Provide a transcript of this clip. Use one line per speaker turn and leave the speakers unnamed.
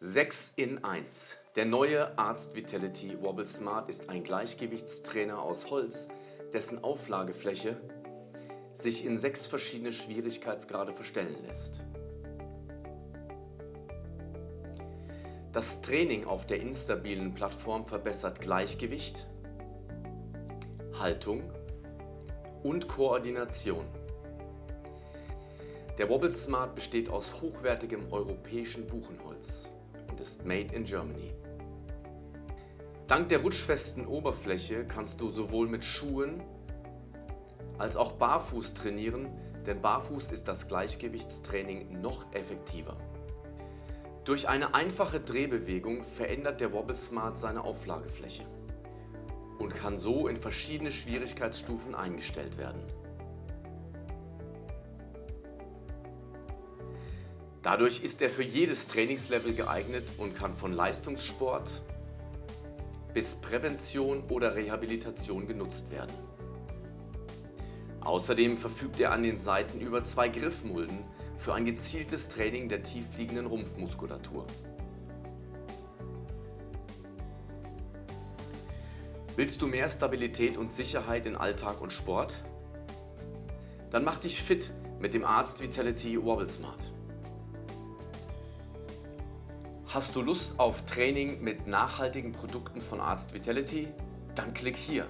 6 in 1. Der neue Arzt Vitality Wobble Smart ist ein Gleichgewichtstrainer aus Holz, dessen Auflagefläche sich in sechs verschiedene Schwierigkeitsgrade verstellen lässt. Das Training auf der instabilen Plattform verbessert Gleichgewicht, Haltung und Koordination. Der Wobble Smart besteht aus hochwertigem europäischen Buchenholz made in Germany. Dank der rutschfesten Oberfläche kannst du sowohl mit Schuhen als auch barfuß trainieren, denn barfuß ist das Gleichgewichtstraining noch effektiver. Durch eine einfache Drehbewegung verändert der Wobble Smart seine Auflagefläche und kann so in verschiedene Schwierigkeitsstufen eingestellt werden. Dadurch ist er für jedes Trainingslevel geeignet und kann von Leistungssport bis Prävention oder Rehabilitation genutzt werden. Außerdem verfügt er an den Seiten über zwei Griffmulden für ein gezieltes Training der tiefliegenden Rumpfmuskulatur. Willst du mehr Stabilität und Sicherheit in Alltag und Sport? Dann mach dich fit mit dem Arzt Vitality Wobble Smart. Hast du Lust auf Training mit nachhaltigen Produkten von Arzt Vitality? Dann klick hier.